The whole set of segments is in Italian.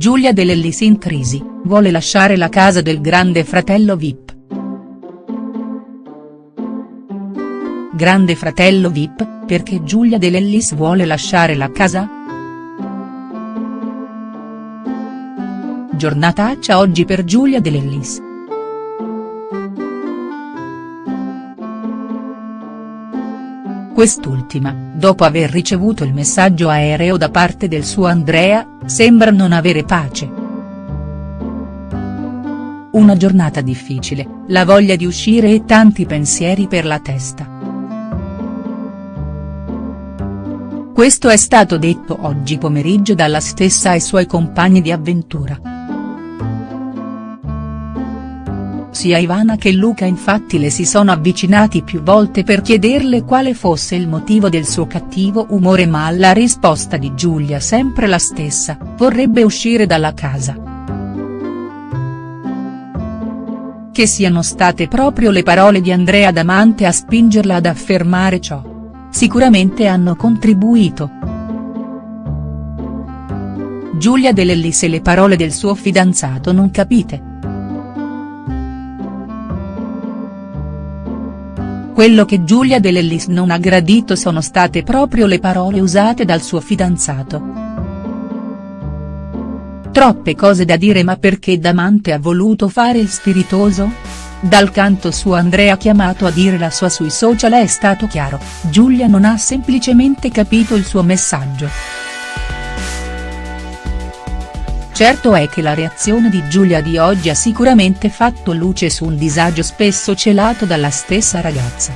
Giulia De Lellis in crisi, vuole lasciare la casa del grande fratello Vip. Grande fratello Vip, perché Giulia De Lellis vuole lasciare la casa?. Giornataccia oggi per Giulia De. Quest'ultima, dopo aver ricevuto il messaggio aereo da parte del suo Andrea, sembra non avere pace. Una giornata difficile, la voglia di uscire e tanti pensieri per la testa. Questo è stato detto oggi pomeriggio dalla stessa ai suoi compagni di avventura. Sia Ivana che Luca infatti le si sono avvicinati più volte per chiederle quale fosse il motivo del suo cattivo umore ma la risposta di Giulia sempre la stessa, vorrebbe uscire dalla casa. Che siano state proprio le parole di Andrea Damante a spingerla ad affermare ciò. Sicuramente hanno contribuito. Giulia De Lellis e le parole del suo fidanzato non capite. Quello che Giulia De Lellis non ha gradito sono state proprio le parole usate dal suo fidanzato. Troppe cose da dire ma perché Damante ha voluto fare il spiritoso?. Dal canto suo Andrea chiamato a dire la sua sui social è stato chiaro, Giulia non ha semplicemente capito il suo messaggio. Certo è che la reazione di Giulia di oggi ha sicuramente fatto luce su un disagio spesso celato dalla stessa ragazza.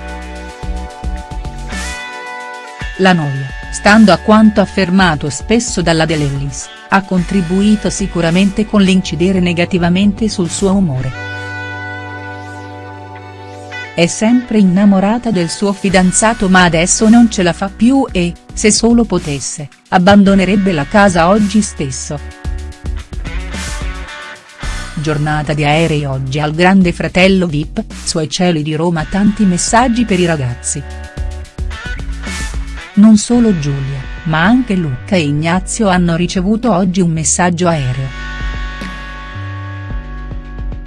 La noia, stando a quanto affermato spesso dalla De ha contribuito sicuramente con l'incidere negativamente sul suo umore. È sempre innamorata del suo fidanzato ma adesso non ce la fa più e, se solo potesse, abbandonerebbe la casa oggi stesso. Giornata di aerei oggi al grande fratello Vip, suoi cieli di Roma tanti messaggi per i ragazzi. Non solo Giulia, ma anche Luca e Ignazio hanno ricevuto oggi un messaggio aereo.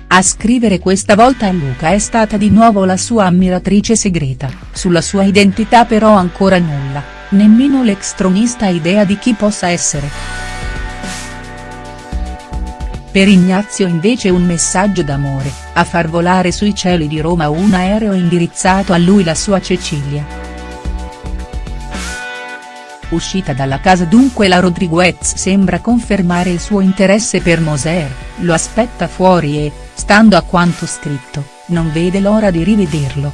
A scrivere questa volta a Luca è stata di nuovo la sua ammiratrice segreta, sulla sua identità però ancora nulla, nemmeno l'ex tronista ha idea di chi possa essere. Per Ignazio invece un messaggio d'amore, a far volare sui cieli di Roma un aereo indirizzato a lui la sua Cecilia. Uscita dalla casa dunque la Rodriguez sembra confermare il suo interesse per Moser, lo aspetta fuori e, stando a quanto scritto, non vede l'ora di rivederlo.